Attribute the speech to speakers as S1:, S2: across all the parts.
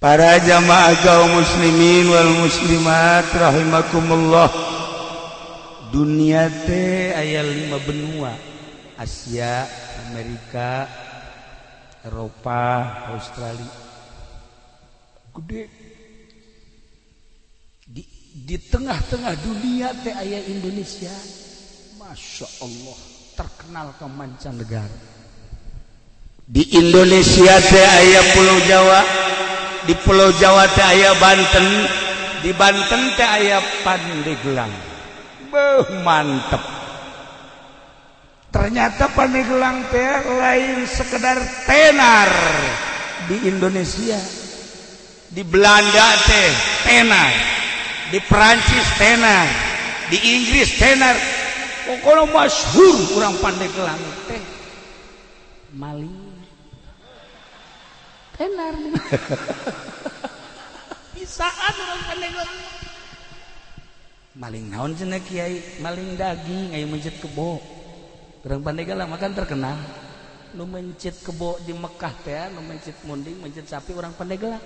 S1: para jamaah kaum muslimin wal muslimat rahimakumullah. Dunia teh aya lima benua. Asia Amerika Eropa Australia. Gede. Di, di tengah-tengah dunia teh aya Indonesia Masya Allah terkenal ke mancanegara. Di Indonesia teh aya Pulau Jawa di Pulau Jawa teh aya Banten di Banten teh aya Pandeglang. Beuh, mantep. Ternyata Pandeglang teh lain sekedar tenar di Indonesia. Di Belanda teh tenar di Perancis tenar di Inggris tenar. Pokoknya masyhur kurang Pandeglang teh. Maling tenar bisaan orang Pandeglang maling naon cenah kiai? Maling daging aya mencit kebo. Orang Pandeglang makan terkenal. Nu mencit kebo di Mekah teh nu mencit munding mencit sapi orang Pandeglang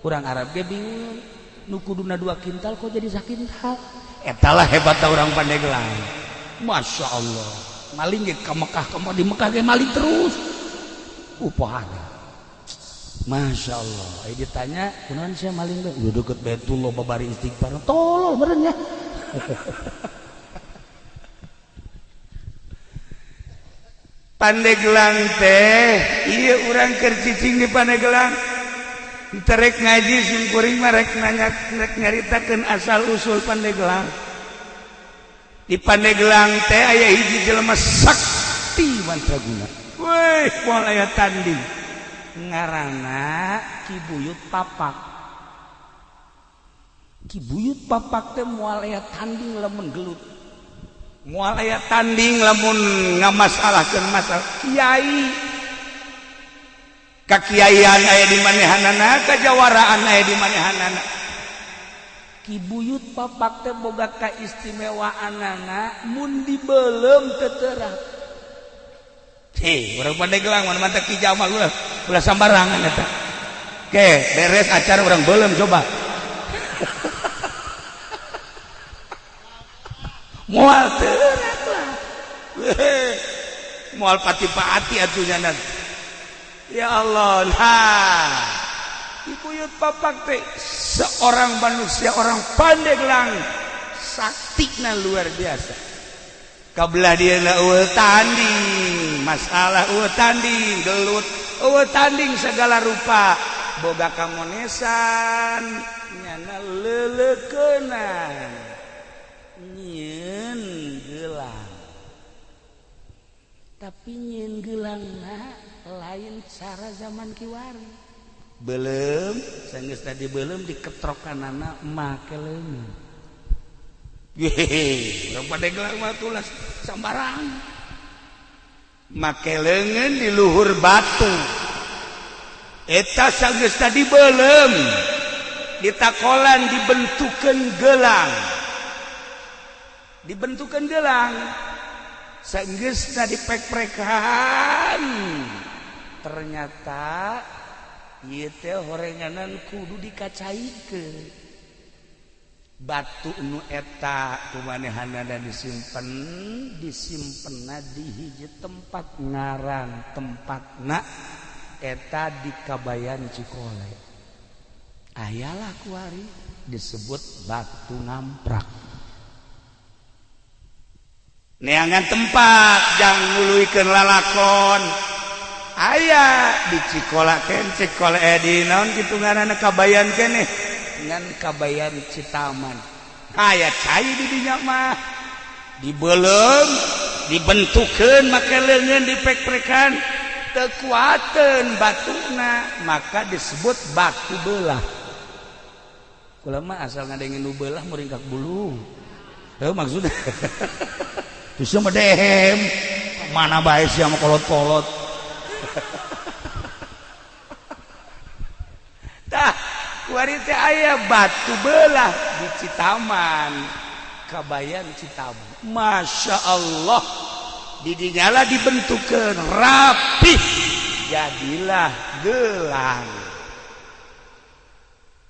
S1: orang Arab ge bingung nu kuduna dua kintal kok jadi sakintal etalah hebatnya orang Pandeglang Masya Allah. Maling ge ke Mekah kamu di Mekah ge maling terus. Upahan Masya Allah. Ayo ditanya kunaon saya maling deh Udah deket Betullah babari istighfar. Tolol berenya Pandegelang teh Iya orang kercicing di Pandegelang Terek ngaji simkuring Merek nanya rek nyaritakan asal usul Pandegelang Di Pandegelang teh ayah hiji jelema sakti mantraguna Wih, pola ayah tanding. ngaranna kibuyut papak. Kibuyut papak teh moal aya tanding lamun gelut. Moal aya tanding lamun ngamasalahkeun masalah kiai. Kakiaian aya di manehanana kajawaraan aya di manehanana. Kibuyut papak teh boga kaistimewaan anak mun dibelem teterap sambarangan Oke, beres acara orang belum coba. Mual mual pati-pati atunya nanti ya Allah nah. Ibuyut papak teh seorang manusia orang pandeglang saktina luar biasa. kabelah dia tanding. Masalah tanding gelut. Tanding segala rupa. Boga kamonesan. Nyana lelekenan. Nyin gelang. Tapi nyin gelang na, lain cara zaman kiwari. Belum sanggeus tadi belum diketrokan anak make leumeun sambarang make lengan di luhur batu. Eta sanggeus tadi belum ditakolan dibentukan gelang. Dibentukan gelang. Sanggeus tadi pek-prekan. Ternyata teh horenganan kudu dikacaikeun. batu nu eta kumanehana disimpen disimpen di hiji tempat ngaran tempat na eta di Kabayan Cikole. Ayalah kuari disebut batu ngamprak neangan tempat jangan nguluikeun lalakon. Ayah di Cikola ken Cikole eh, naon kitu ngaranna Kabayan keneh ngan kabayan Citaman. Ayat cair di dinyamah dibelum dibentukan maka lengan dipek-pekan kekuatan batuna maka disebut batu belah. Ulama asal ngadengin nu belah meringkak bulu. Eh maksudnya? Bisa dehem? Mana baik sih sama kolot-kolot? Januari teh aya batu belah di Citaman. Kabayan Citaman. Masya Allah. Didinyala dibentukkan rapi. Jadilah gelang.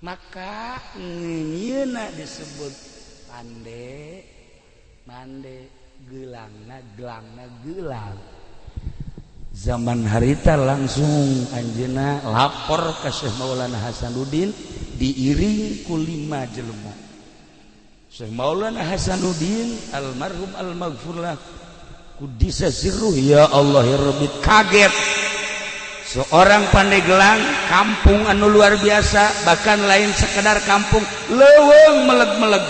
S1: Maka ngeuna disebut pande mande gelangna gelangna gelang. Zaman harita langsung Anjena lapor ke Syekh Maulana Hasanuddin. diiring kulima jelema. Syekh Maulana Hasanuddin almarhum almaghfurlah kudisa sirruh ya Allah ya Rabbi. Kaget. Seorang Pandeglang kampung anu luar biasa bahkan lain sekedar kampung leweng meleg-meleg.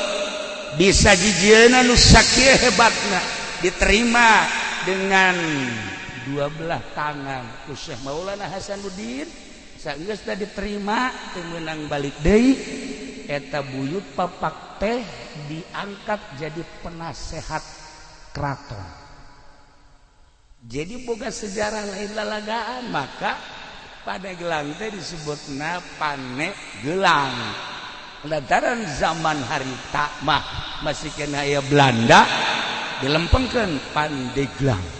S1: Bisa jijian nu sakieu hebatna. Diterima dengan dua belah tangan ku Syekh Maulana Hasanuddin. Sudah diterima menang balik Dei eta buyut papak teh diangkat jadi penasehat keraton. Jadi boga sejarah lain lalagaan maka pada gelang teh disebut na panek gelang. Lantaran zaman hari takmah masih kena Belanda dilempengkan pandeglang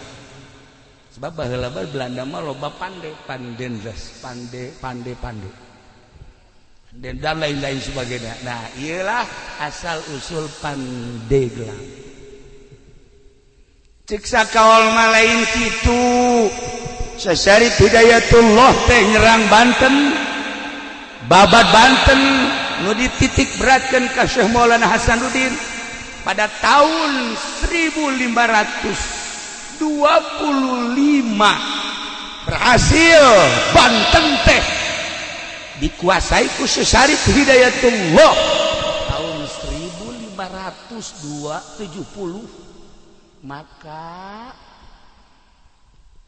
S1: baheula Belanda mah loba pande pandendres pande pande pande dan dan lain-lain sebagainya. Nah ialah asal usul pandeglang siksa kawal lain itu sesari Hidayatullah teh nyerang Banten. Babat Banten nu titik beratkan ke Maulana Hasanuddin pada tahun 1525 berhasil. Banten teh. Dikuasai ku Sesari Hidayatullah. Tahun 1570 maka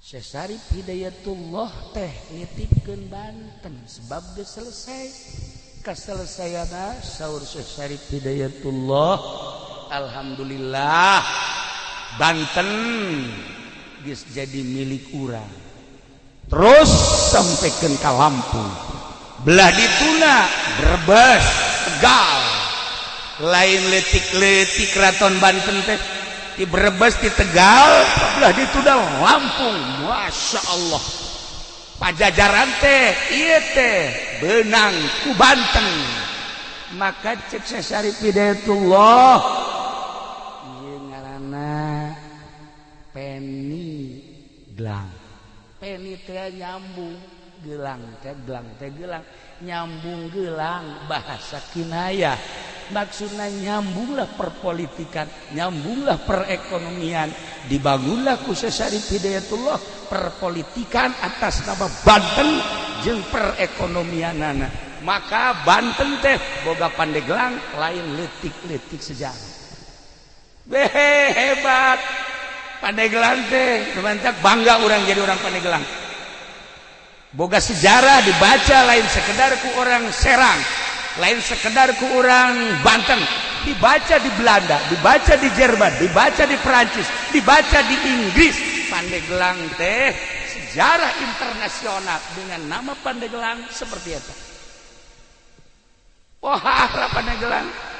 S1: Sesari Hidayatullah teh nitipkeun Banten sebab geus selesai. Kaselesaiana saur Sesari Hidayatullah. Alhamdulillah Banten guys jadi milik urang. Terus sampaikan ke Lampung belah dituna Brebes Tegal. Lain letik-letik keraton Banten teh di Brebes di Tegal belah dituna Lampung. Masya Allah. Pajajaran teh iya teh benang ku Banten. Maka cek Syarif Hidayatullah gelang. Nyambung gelang gelang gelang. Nyambung gelang bahasa Kinaya. Maksudnya nyambunglah perpolitikan nyambunglah perekonomian. Dibangunlah kusesari Hidayatullah perpolitikan atas nama Banten jeng perekonomian nana maka Banten teh boga pandeglang lain letik-letik sejarah. Be hebat. Pandeglang teh bangga orang jadi orang pandeglang boga sejarah dibaca lain sekedar ku orang Serang lain sekedar ke orang Banten. Dibaca di Belanda dibaca di Jerman dibaca di Perancis dibaca di Inggris. Pandeglang teh sejarah internasional dengan nama Pandeglang seperti itu wah Pandeglang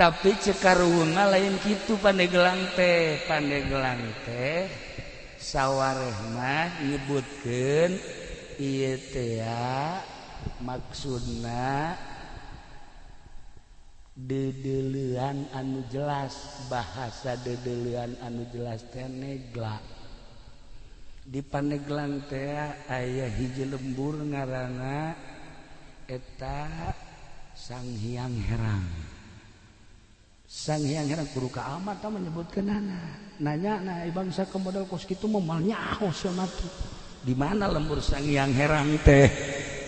S1: tapi cekarunga lain gitu Pandegelang teh. Pandegelang teh sawwarmah nyebutkan ya maksudna dedelian anu jelas bahasa dedelian anu jelas tenegla di paneglang teh ayah hiji lembur ngarana eta Sang Hyang Herang. sangiang guru keamat menyebutkan nana nanya na eh, bangsa ke modal kos itu memalnya di mana lembur sangiang herang teh?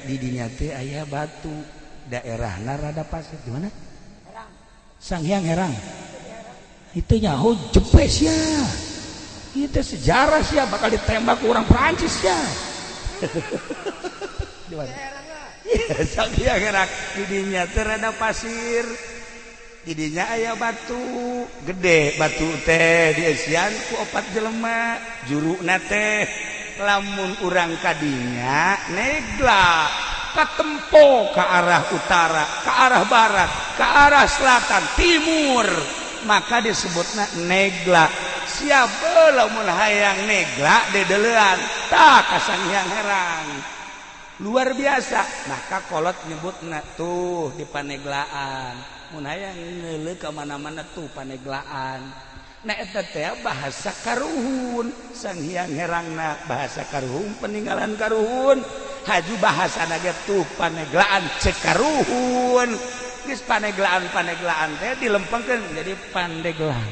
S1: Didinya teh ayah batu. Daerah narada pasir di mana? Sangiang herang itu nyaho oh, jepes ya. Itu sejarah sih ya bakal ditembak orang Prancis ya. Di mana? sang sangiang herang didinya teh rada pasir. didinya ayah batu. Gede batu teh dianku opat jelemak juru na teh. Lamun urang tadinya negla ketempo ke arah utara ke arah barat ke arah selatan timur. Maka disebutnya negla. Siapa lamun hayang negla dedelean tak kasang yang herang. Luar biasa. Maka kolot nyebut tuh di paneglaan. munang ke mana-mana tuh paneglaan. Bahasa karruhun sang Hyang herangna bahasa karruhun peninggalan karruhun haju bahasa naga tuh paneglaan cekaruhun guys paneglaan paneglaan teh dilempengkan jadi pandeglaan.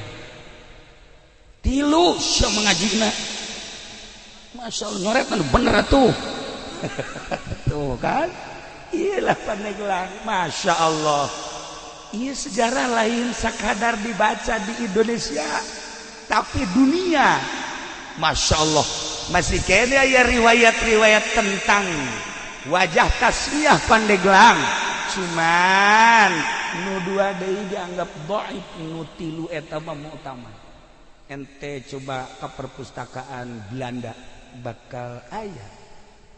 S1: Tilu sya mengajina. Masya Allah nyoret bener tuh tuh kan? Iyalah paneglang masya Allah. Iya sejarah lain sekadar dibaca di Indonesia tapi dunia. Masya Allah. Masih kayaknya ya riwayat-riwayat tentang wajah tasmiyah pandeglang. Cuman nu dua deui dianggap dhaif nu tilu eta mah utama ente coba ke perpustakaan Belanda bakal ayah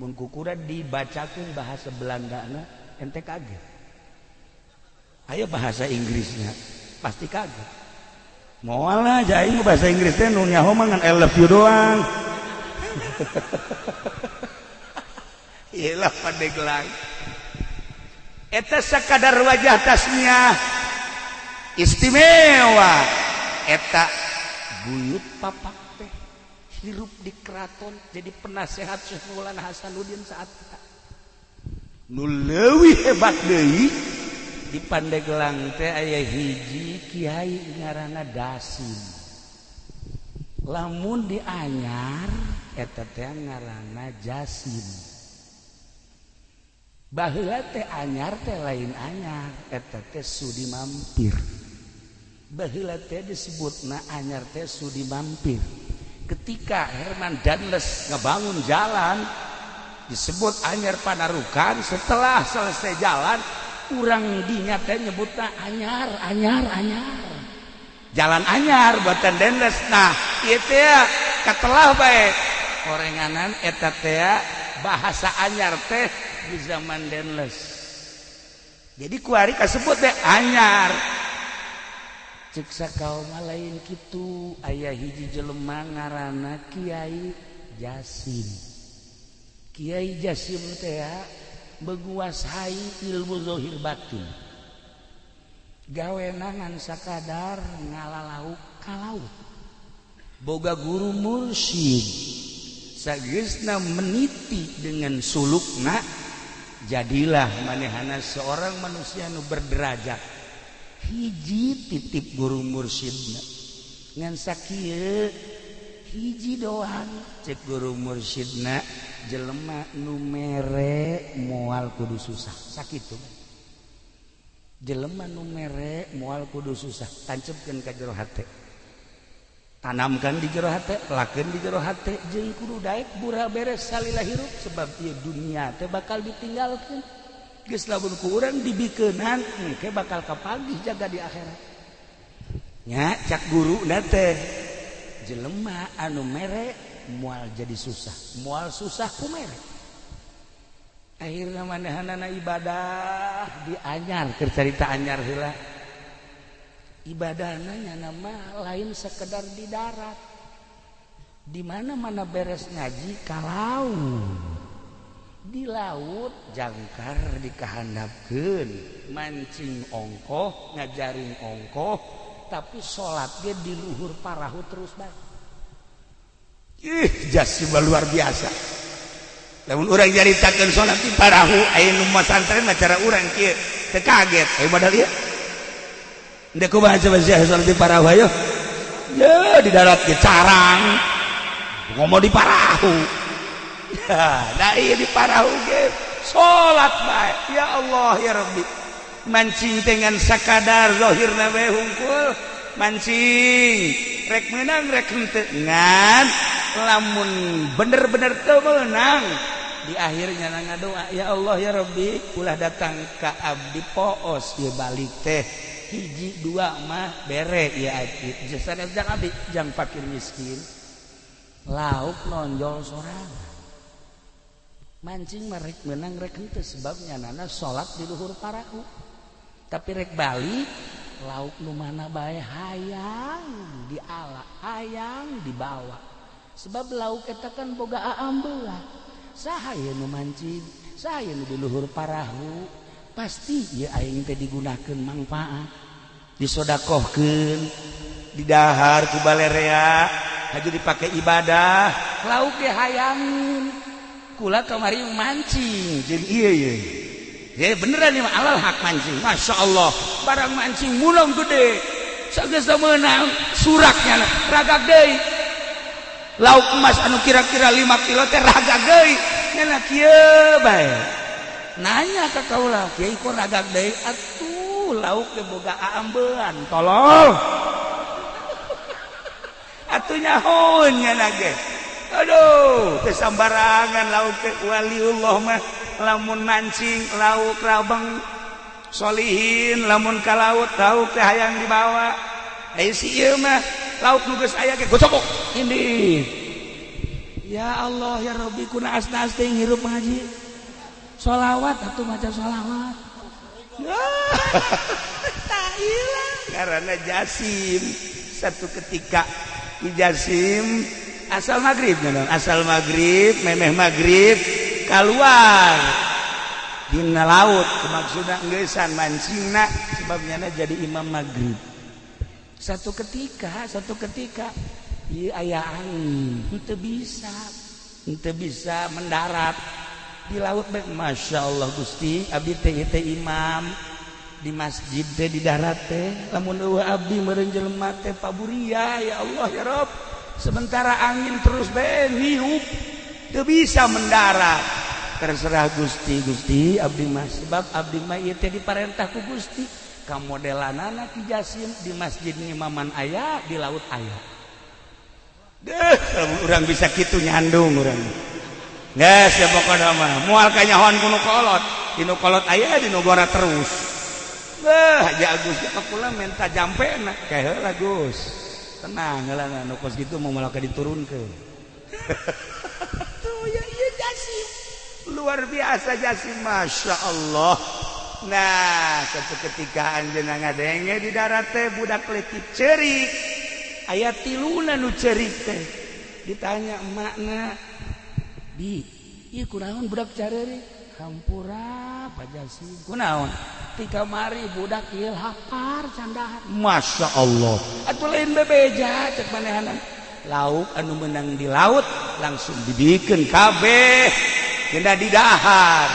S1: mengkukura dibacakan bahasa Belanda ente kaget ayo bahasa Inggrisnya. Pasti kaget mau lah jadi bahasa Inggrisnya nunya homangan I love you doang. Iyalah gelang eta sekadar wajah tasnya istimewa. Eta buyut papak hirup di keraton jadi penasehat Syekh Maulana Hasanuddin saat kita nu leuwih hebat deui di Pandegelang teh aya hiji Kyai ngaranna Dasim lamun di anyar eta teh ngaranna Jasim baheula teh anyar teh lain anyar eta teh sudi mampir baheula teh disebutna anyar teh sudi mampir ketika Herman Danles ngebangun jalan disebut anyar panarukan setelah selesai jalan kurang dinyata nyebutnya anyar anyar anyar. Jalan anyar buatan dendes. Nah itu ya katelah baik korenganan etatea bahasa anyar teh di zaman denles jadi kuari kasebut teh anyar. Ceksa kaum lain gitu ayah hiji jelema ngarana kiai jasim. Kiai jasim teh menguasai ilmu Zohir batin. Gawenangan sakadar ngalalau kalau boga guru mursyid. Sagesna meniti dengan sulukna jadilah manehana seorang manusia nu berderajat. Hiji titip guru mursyidna. Ngan sakieu hiji doang. Cek guru mursyidna jelema numere mual kudu susah. Sakit jelema numere mual kudu susah. Tancapkan ke jero hati tanamkan di jero hati lakukan di jero hati jeung kudu daek burah beres salila hirup sebab ieu dunia teh bakal ditinggalkan geus lamun ku urang dibikeunhan engke bakal kapagih jaga di akhirat. Nya cak guru na teh. jelema anu merek mual jadi susah. Mual susah ku merek akhirnya manahanana ibadah di anyar cerita anyar heula. Ibadahna nyana mah lain sekedar di darat. Di mana mana beres ngaji? Kalau di laut jangkar dikahandapkeun. Mancing ongkoh ngajarin ongkoh. tapi salat dia diluhur parahu terus baik ih jasibah luar biasa. Namun orang jaritakan salat di parahu ayo numas santren cara orang kia tekaget. Ayo modal ya. Ndek kumaha coba sih salat di parahu ayo? Ya di darat ke carang. Ngomong di parahu. Nah iya di parahu ge. Salat baik ya Allah ya Rabbi. mancing dengan sakadarhohir nawe hungkul. Mancing rek menang rekengan lamun bener-bener kemenang di akhirnya na doa ya Allah ya Robbi ulah datang ke Abdi poos. Ye balik teh hiji dua mah bere ya aki jasa jang abdi jang fakir miskin. Lauk nonjol sorangan mancing merek menang rek sebabnya nana salat di luhur parahu. tapi rek Bali lauk lumana bae? Hayang di ala ayam dibawa sebab lauk katakan boga aambelah sahaya nu mancing saya nu diluhur parahu pasti ya aing teh digunakan manfaat. Disodakohkan didahar ku balerea haju dipakai ibadah. Lauk ge hayang kula kemari mancing jadi iya iya He, beneran ya, alal hak mancing Masya Allah barang mancing mulong gede Sagesa menang suraknya raga deui. Lauk emas anu kira-kira 5 kilo teh raga deui. Nya kieu bae. Nanya ka kaula, "Kiai kok raga deui?" Atuh, lauk ge boga aambean, tolol. Atuh nyaho nage. Aduh, teu sambarangan lauk teh waliullah mah. lamun mancing lauk rabang Solihin lamun ka laut lauk teh hayang dibawa eh si ieu mah lauk nu geus aya ge gocokok. Ini. Ya Allah ya Rabbi kuna asnas teh hirup ngaji. Solawat atau maca solawat tak hilang karena jasim satu ketika di jasim asal maghrib asal maghrib memeh maghrib keluar Dina laut kemaksudan gesan mancingna sebabnya jadi imam maghrib. Satu ketika satu ketika iya ayah angin itu bisa itu bisa mendarat. Di laut Masya Allah Gusti Abi teh teh imam. Di masjid teh di darat teh lamun eueuh abdi meureun jelema teh paburia ya Allah ya Rob. Sementara angin terus bae hiup teu bisa mendarat. terserah Gusti Gusti Abdi Mas sebab Abdi May di parentahku Gusti kamu modelan anak di Jasim di masjid Imaman ayah di laut ayah deh orang bisa gitu nyandung orang nggak siapa kau nama mual kanyahoan kuno kolot. Dino kolot ayah di gora terus. Deh aja Agus kita pulang minta jampe nak kayak Agus tenang lah nukos gitu mau malah diturunkan tuh ya iya Jasim. luar biasa jasim Masya Allah. Nah ketikkaan jenanga ngadenge di darat teh budak letip cerik ayat tiluna nu cerik teh. Ditanya makna di iya kunaon budak cari hampura pajasi kunaon? Tika mari budak ieu hapar candahan. Masya Allah. Atau lain bebeja cek manehanna lauk anu menang di laut langsung dibikin kabeh. tidak didahar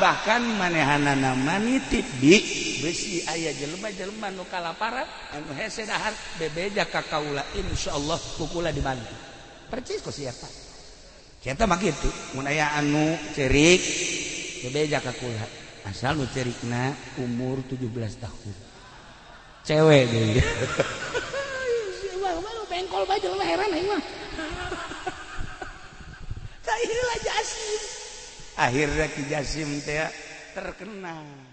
S1: bahkan manehanana manitip di besi ayah jelema-jelema nu kalaparan anu hese dahar bebeja ka kaula insyaallah kukula dibantu. Percis kok siapa? Kita mah kitu mun aya anu cerik? Bebeja ka kula asal nu cerikna umur 17 tahun. Cewek deui. Bengkol bae jelema heran aing mah. Tah ieu lah jasim akhirnya Ki Jasim teh terkenal